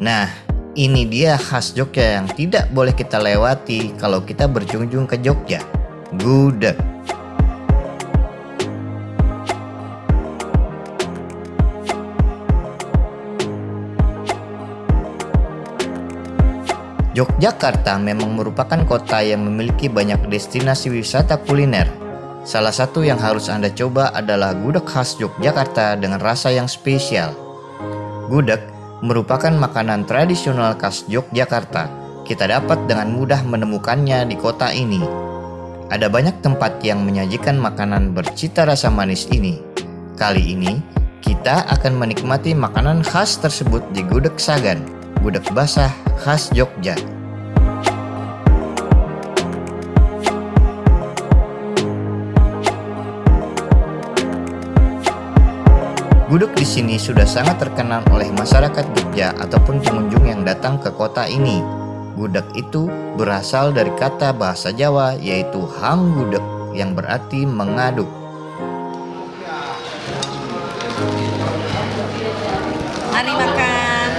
Nah, ini dia khas Jogja yang tidak boleh kita lewati kalau kita berkunjung ke Jogja. Gudeg. Yogyakarta memang merupakan kota yang memiliki banyak destinasi wisata kuliner. Salah satu yang harus Anda coba adalah gudeg khas Yogyakarta dengan rasa yang spesial. Gudeg merupakan makanan tradisional khas Yogyakarta. Kita dapat dengan mudah menemukannya di kota ini. Ada banyak tempat yang menyajikan makanan bercita rasa manis ini. Kali ini, kita akan menikmati makanan khas tersebut di Gudeg Sagan gudeg basah khas Jogja. Gudeg di sini sudah sangat terkenal oleh masyarakat Jogja ataupun pengunjung yang datang ke kota ini. Gudeg itu berasal dari kata bahasa Jawa yaitu hang gudeg yang berarti mengaduk. Mari makan.